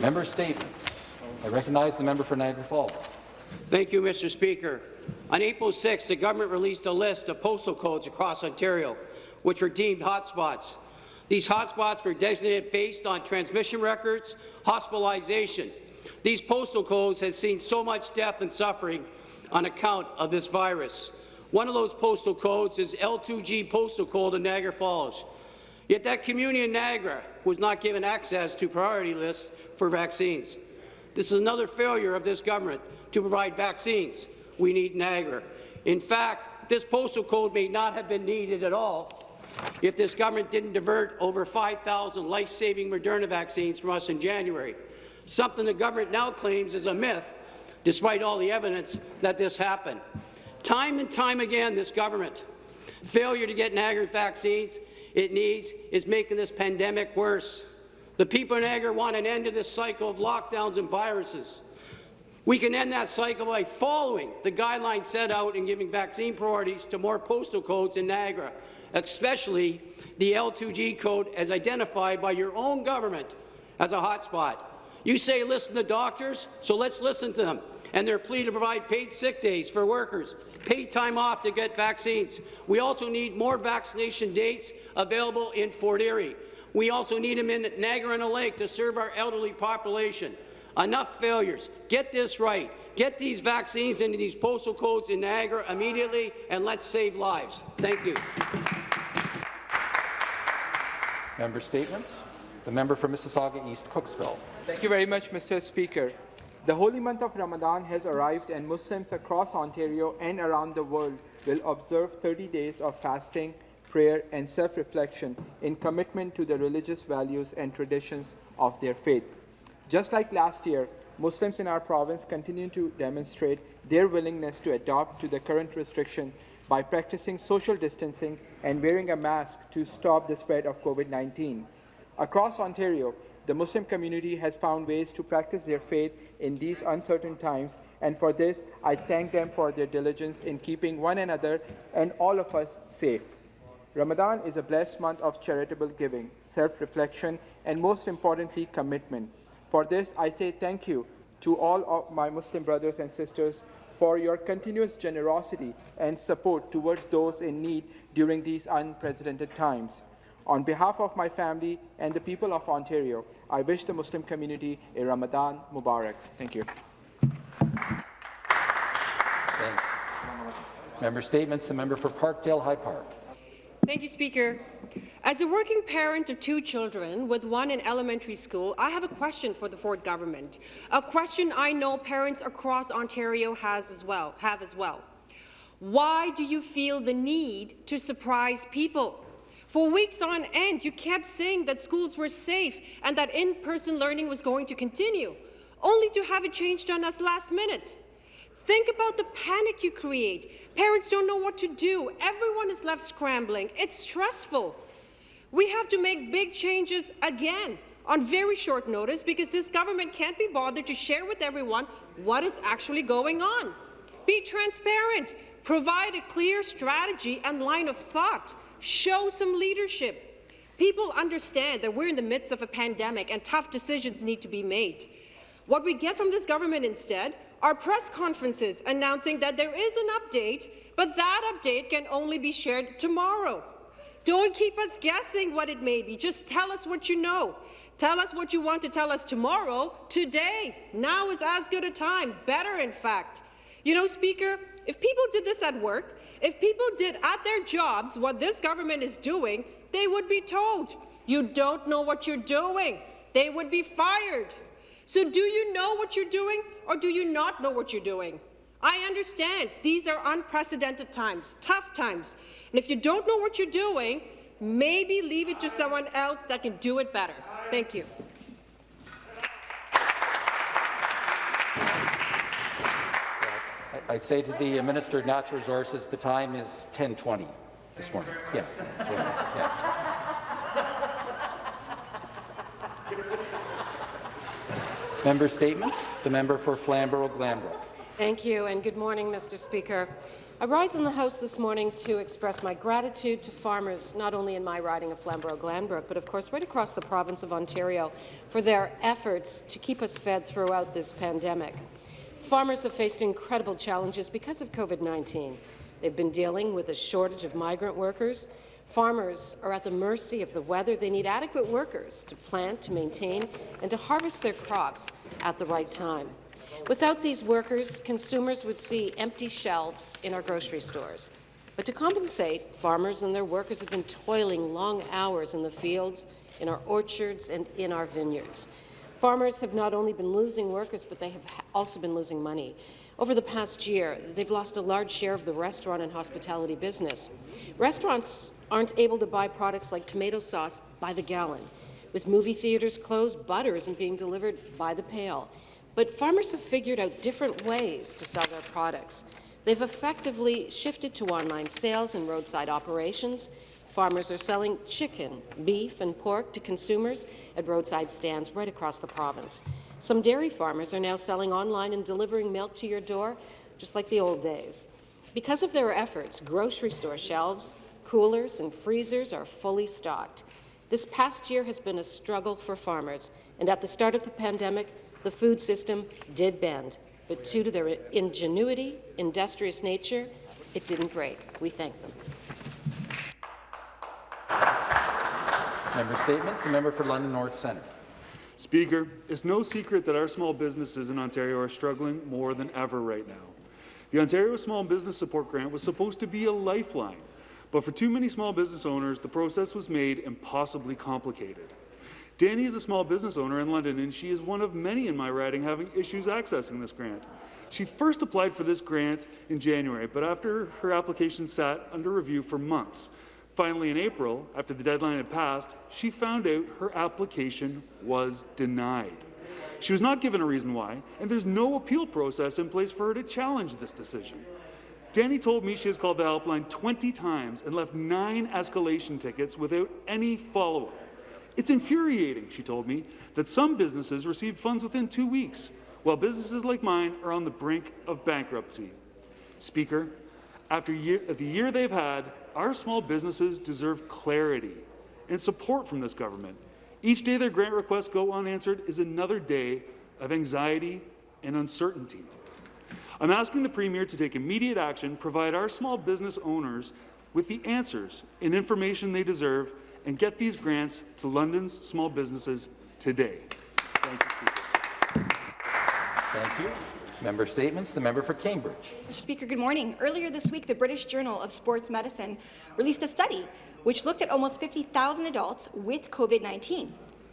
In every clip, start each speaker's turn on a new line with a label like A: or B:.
A: Member statements. I recognize the member for Niagara Falls.
B: Thank you, Mr. Speaker. On April 6, the government released a list of postal codes across Ontario, which were deemed hotspots. These hotspots were designated based on transmission records, hospitalization. These postal codes have seen so much death and suffering on account of this virus. One of those postal codes is L2G postal code in Niagara Falls. Yet that community in Niagara was not given access to priority lists for vaccines. This is another failure of this government to provide vaccines. We need Niagara. In fact, this postal code may not have been needed at all if this government didn't divert over 5,000 life-saving Moderna vaccines from us in January, something the government now claims is a myth, despite all the evidence that this happened. Time and time again, this government failure to get Niagara vaccines it needs is making this pandemic worse. The people in Niagara want an end to this cycle of lockdowns and viruses. We can end that cycle by following the guidelines set out and giving vaccine priorities to more postal codes in Niagara, especially the L2G code as identified by your own government as a hotspot. You say listen to doctors, so let's listen to them and their plea to provide paid sick days for workers, paid time off to get vaccines. We also need more vaccination dates available in Fort Erie. We also need them in Niagara-on-the-Lake to serve our elderly population. Enough failures. Get this right. Get these vaccines into these postal codes in Niagara immediately, and let's save lives. Thank you.
A: Member statements. The member for Mississauga East Cooksville.
C: Thank you very much, Mr. Speaker. The holy month of Ramadan has arrived and Muslims across Ontario and around the world will observe 30 days of fasting, prayer and self-reflection in commitment to the religious values and traditions of their faith. Just like last year, Muslims in our province continue to demonstrate their willingness to adopt to the current restriction by practicing social distancing and wearing a mask to stop the spread of COVID-19. Across Ontario, the Muslim community has found ways to practice their faith in these uncertain times, and for this, I thank them for their diligence in keeping one another and all of us safe. Ramadan is a blessed month of charitable giving, self-reflection, and most importantly, commitment. For this, I say thank you to all of my Muslim brothers and sisters for your continuous generosity and support towards those in need during these unprecedented times. On behalf of my family and the people of Ontario, I wish the Muslim community a Ramadan Mubarak. Thank you.
A: Thanks. Member statements. The member for Parkdale High Park.
D: Thank you, Speaker. As a working parent of two children, with one in elementary school, I have a question for the Ford government, a question I know parents across Ontario has as well, have as well. Why do you feel the need to surprise people? For weeks on end, you kept saying that schools were safe and that in-person learning was going to continue, only to have it changed on us last minute. Think about the panic you create. Parents don't know what to do. Everyone is left scrambling. It's stressful. We have to make big changes again on very short notice because this government can't be bothered to share with everyone what is actually going on. Be transparent. Provide a clear strategy and line of thought. Show some leadership. People understand that we're in the midst of a pandemic and tough decisions need to be made. What we get from this government instead are press conferences announcing that there is an update, but that update can only be shared tomorrow. Don't keep us guessing what it may be. Just tell us what you know. Tell us what you want to tell us tomorrow, today. Now is as good a time, better in fact. You know, Speaker, if people did this at work, if people did at their jobs what this government is doing, they would be told, you don't know what you're doing. They would be fired. So do you know what you're doing or do you not know what you're doing? I understand these are unprecedented times, tough times. And if you don't know what you're doing, maybe leave it to someone else that can do it better. Thank you.
A: I say to the Minister of Natural Resources, the time is 10:20 this morning. Yeah. yeah. Member statements. The member for Flamborough-Glanbrook.
E: Thank you, and good morning, Mr. Speaker. I rise in the House this morning to express my gratitude to farmers, not only in my riding of Flamborough-Glanbrook, but of course right across the province of Ontario, for their efforts to keep us fed throughout this pandemic. Farmers have faced incredible challenges because of COVID-19. They've been dealing with a shortage of migrant workers. Farmers are at the mercy of the weather. They need adequate workers to plant, to maintain, and to harvest their crops at the right time. Without these workers, consumers would see empty shelves in our grocery stores. But to compensate, farmers and their workers have been toiling long hours in the fields, in our orchards, and in our vineyards. Farmers have not only been losing workers, but they have also been losing money. Over the past year, they've lost a large share of the restaurant and hospitality business. Restaurants aren't able to buy products like tomato sauce by the gallon. With movie theaters closed, butter isn't being delivered by the pail. But farmers have figured out different ways to sell their products. They've effectively shifted to online sales and roadside operations. Farmers are selling chicken, beef and pork to consumers at roadside stands right across the province. Some dairy farmers are now selling online and delivering milk to your door, just like the old days. Because of their efforts, grocery store shelves, coolers and freezers are fully stocked. This past year has been a struggle for farmers, and at the start of the pandemic, the food system did bend, but due to their ingenuity, industrious nature, it didn't break. We thank them.
A: Member statements. The member for London North Centre.
F: Speaker, it's no secret that our small businesses in Ontario are struggling more than ever right now. The Ontario Small Business Support Grant was supposed to be a lifeline, but for too many small business owners, the process was made impossibly complicated. Danny is a small business owner in London, and she is one of many in my riding having issues accessing this grant. She first applied for this grant in January, but after her application sat under review for months, Finally, in April, after the deadline had passed, she found out her application was denied. She was not given a reason why, and there's no appeal process in place for her to challenge this decision. Danny told me she has called the helpline 20 times and left nine escalation tickets without any follow-up. It's infuriating, she told me, that some businesses received funds within two weeks, while businesses like mine are on the brink of bankruptcy. Speaker, after year, the year they've had, our small businesses deserve clarity and support from this government. Each day their grant requests go unanswered is another day of anxiety and uncertainty. I'm asking the Premier to take immediate action, provide our small business owners with the answers and information they deserve, and get these grants to London's small businesses today. Thank you,
A: Thank you. Member statements. The member for Cambridge.
G: Mr. Speaker, good morning. Earlier this week, the British Journal of Sports Medicine released a study which looked at almost 50,000 adults with COVID-19.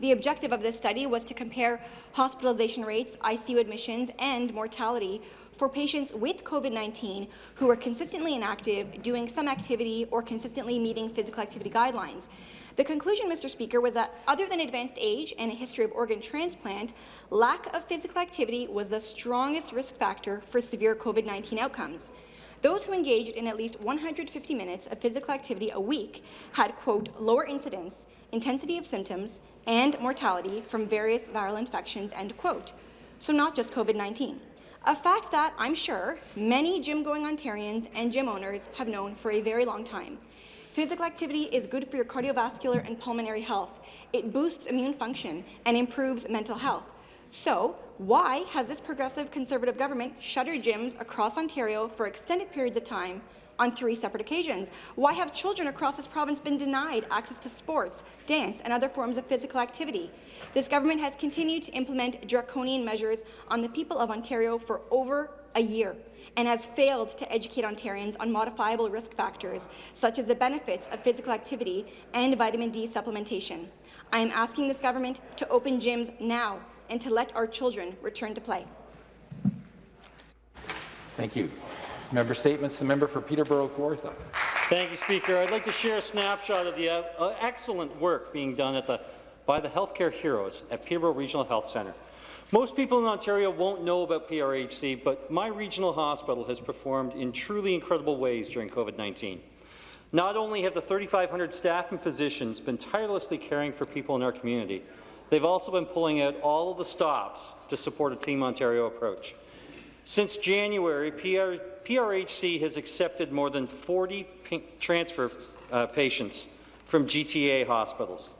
G: The objective of this study was to compare hospitalization rates, ICU admissions, and mortality for patients with COVID-19 who were consistently inactive, doing some activity, or consistently meeting physical activity guidelines. The conclusion, Mr. Speaker, was that other than advanced age and a history of organ transplant, lack of physical activity was the strongest risk factor for severe COVID-19 outcomes. Those who engaged in at least 150 minutes of physical activity a week had, quote, lower incidence, intensity of symptoms, and mortality from various viral infections, end quote. So not just COVID-19. A fact that, I'm sure, many gym-going Ontarians and gym owners have known for a very long time. Physical activity is good for your cardiovascular and pulmonary health. It boosts immune function and improves mental health. So, why has this progressive Conservative government shuttered gyms across Ontario for extended periods of time on three separate occasions? Why have children across this province been denied access to sports, dance, and other forms of physical activity? This government has continued to implement draconian measures on the people of Ontario for over a year and has failed to educate Ontarians on modifiable risk factors, such as the benefits of physical activity and vitamin D supplementation. I am asking this government to open gyms now and to let our children return to play.
A: Thank you. Member statements. The member for Peterborough Kawartha.
H: Thank you, Speaker. I'd like to share a snapshot of the uh, uh, excellent work being done at the, by the healthcare heroes at Peterborough Regional Health Centre. Most people in Ontario won't know about PRHC, but my regional hospital has performed in truly incredible ways during COVID-19. Not only have the 3,500 staff and physicians been tirelessly caring for people in our community, they've also been pulling out all of the stops to support a Team Ontario approach. Since January, PR, PRHC has accepted more than 40 transfer uh, patients from GTA hospitals.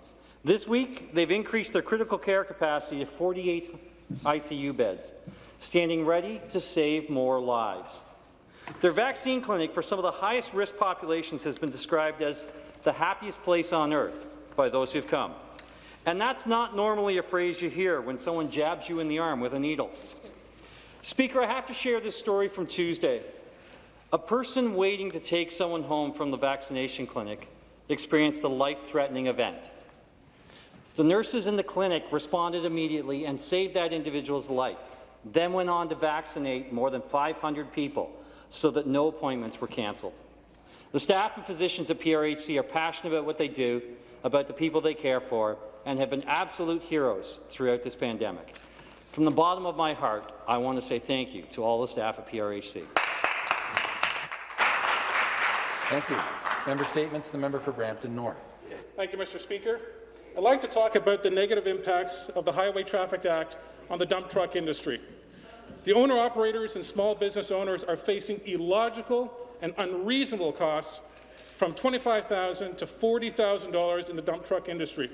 H: This week, they've increased their critical care capacity to 48 ICU beds, standing ready to save more lives. Their vaccine clinic for some of the highest risk populations has been described as the happiest place on earth by those who've come. And that's not normally a phrase you hear when someone jabs you in the arm with a needle. Speaker, I have to share this story from Tuesday. A person waiting to take someone home from the vaccination clinic experienced a life-threatening event. The nurses in the clinic responded immediately and saved that individual's life, then went on to vaccinate more than 500 people so that no appointments were cancelled. The staff and physicians at PRHC are passionate about what they do, about the people they care for, and have been absolute heroes throughout this pandemic. From the bottom of my heart, I want to say thank you to all the staff at PRHC.
A: Thank you. Member statements. The member for Brampton North.
I: Thank you, Mr. Speaker. I'd like to talk about the negative impacts of the Highway Traffic Act on the dump truck industry. The owner-operators and small business owners are facing illogical and unreasonable costs from $25,000 to $40,000 in the dump truck industry.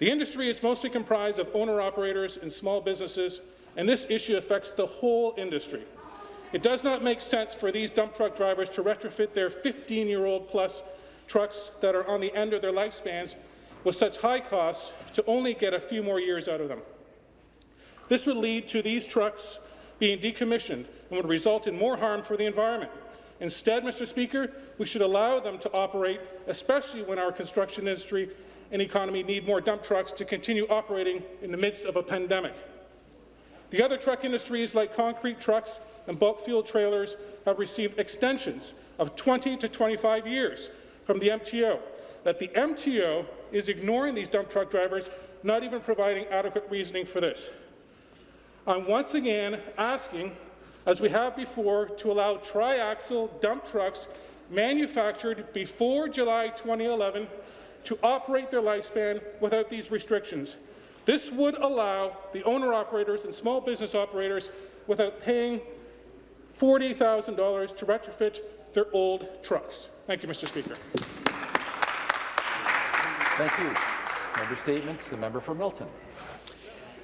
I: The industry is mostly comprised of owner-operators and small businesses, and this issue affects the whole industry. It does not make sense for these dump truck drivers to retrofit their 15-year-old plus trucks that are on the end of their lifespans with such high costs to only get a few more years out of them. This would lead to these trucks being decommissioned and would result in more harm for the environment. Instead, Mr. Speaker, we should allow them to operate, especially when our construction industry and economy need more dump trucks to continue operating in the midst of a pandemic. The other truck industries, like concrete trucks and bulk fuel trailers, have received extensions of 20 to 25 years from the MTO. That the MTO is ignoring these dump truck drivers, not even providing adequate reasoning for this. I'm once again asking, as we have before, to allow triaxle dump trucks manufactured before July 2011 to operate their lifespan without these restrictions. This would allow the owner-operators and small business operators without paying $40,000 to retrofit their old trucks. Thank you, Mr. Speaker.
A: Thank you. Member statements. The member for Milton.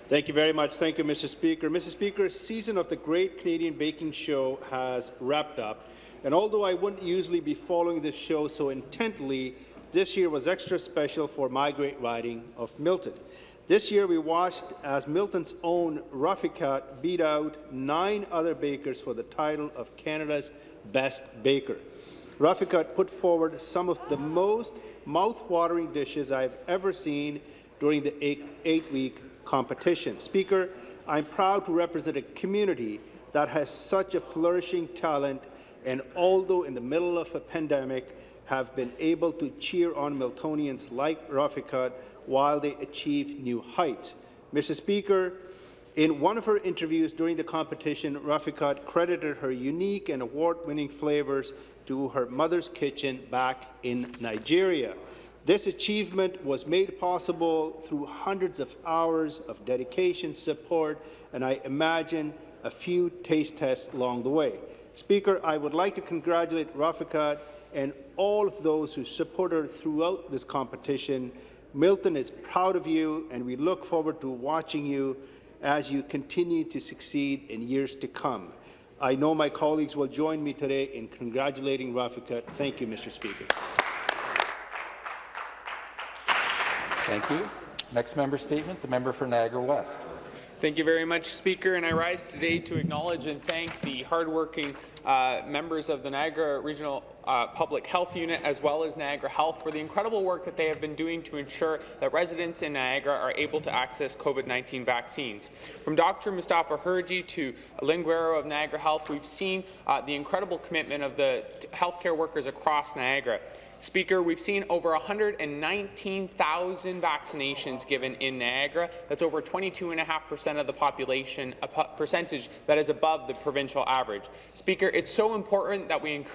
J: Thank you very much. Thank you, Mr. Speaker. Mr. Speaker, season of the Great Canadian Baking Show has wrapped up, and although I wouldn't usually be following this show so intently, this year was extra special for my great riding of Milton. This year we watched as Milton's own Rafikat beat out nine other bakers for the title of Canada's Best Baker. Rafikat put forward some of the most mouth-watering dishes I've ever seen during the eight-week competition. Speaker, I'm proud to represent a community that has such a flourishing talent and although in the middle of a pandemic, have been able to cheer on Miltonians like Rafikat while they achieve new heights. Mr. Speaker, in one of her interviews during the competition, Rafikat credited her unique and award-winning flavors to her mother's kitchen back in Nigeria. This achievement was made possible through hundreds of hours of dedication, support, and I imagine a few taste tests along the way. Speaker, I would like to congratulate Rafikat and all of those who support her throughout this competition. Milton is proud of you, and we look forward to watching you as you continue to succeed in years to come. I know my colleagues will join me today in congratulating Rafikat. Thank you, Mr. Speaker.
A: Thank you. Next member statement, the member for Niagara West.
K: Thank you very much, Speaker. And I rise today to acknowledge and thank the hardworking uh, members of the Niagara Regional uh, Public Health Unit as well as Niagara Health for the incredible work that they have been doing to ensure that residents in Niagara are able to access COVID-19 vaccines. From Dr. Mustafa Hirji to Lynn Guerriero of Niagara Health, we've seen uh, the incredible commitment of the healthcare workers across Niagara. Speaker, we've seen over 119,000 vaccinations given in Niagara. That's over 22.5% of the population, a percentage that is above the provincial average. Speaker, it's so important that we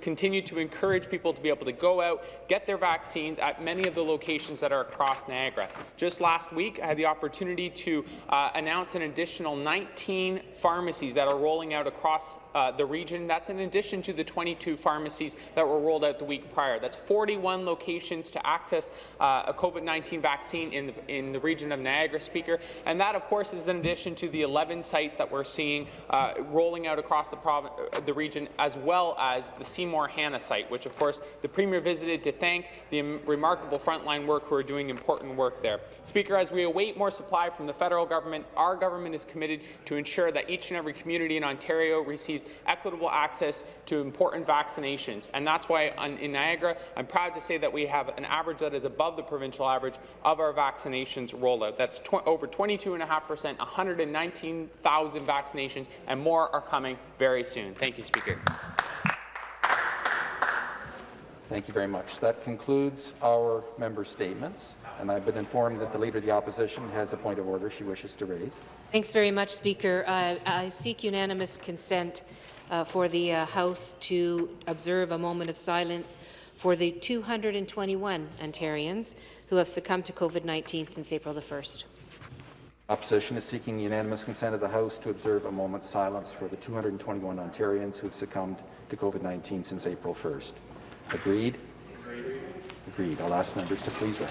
K: continue to encourage people to be able to go out, get their vaccines at many of the locations that are across Niagara. Just last week, I had the opportunity to uh, announce an additional 19 pharmacies that are rolling out across uh, the region. That's in addition to the 22 pharmacies that were rolled out the week prior. That's 41 locations to access uh, a COVID-19 vaccine in the, in the region of Niagara, Speaker. And that, of course, is in addition to the 11 sites that we're seeing uh, rolling out across the, uh, the region, as well as the Seymour Hannah site, which, of course, the Premier visited to thank the remarkable frontline work who are doing important work there. Speaker, as we await more supply from the federal government, our government is committed to ensure that each and every community in Ontario receives equitable access to important vaccinations. And that's why in Niagara, I'm proud to say that we have an average that is above the provincial average of our vaccinations rollout. That's tw over 22.5%, 119,000 vaccinations, and more are coming very soon. Thank you, Speaker.
A: Thank you very much. That concludes our member statements, and I've been informed that the Leader of the Opposition has a point of order she wishes to raise.
L: Thanks very much, Speaker. Uh, I seek unanimous consent uh, for the uh, House to observe a moment of silence for the 221 Ontarians who have succumbed to COVID-19 since April the 1st.
A: Opposition is seeking unanimous consent of the House to observe a moment's silence for the 221 Ontarians who have succumbed to COVID-19 since April 1st. Agreed? Agreed. I'll ask members to please rise.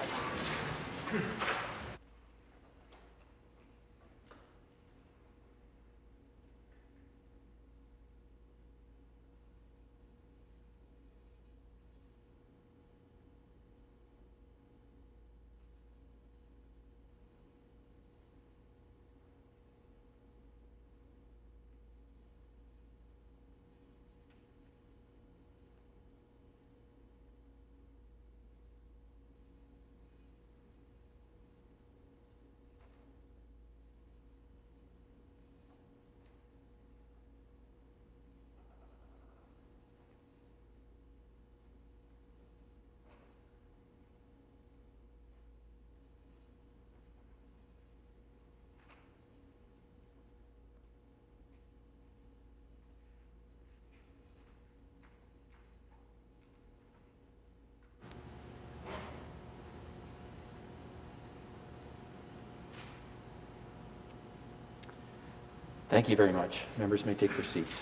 A: Thank you very much. Members may take their seats.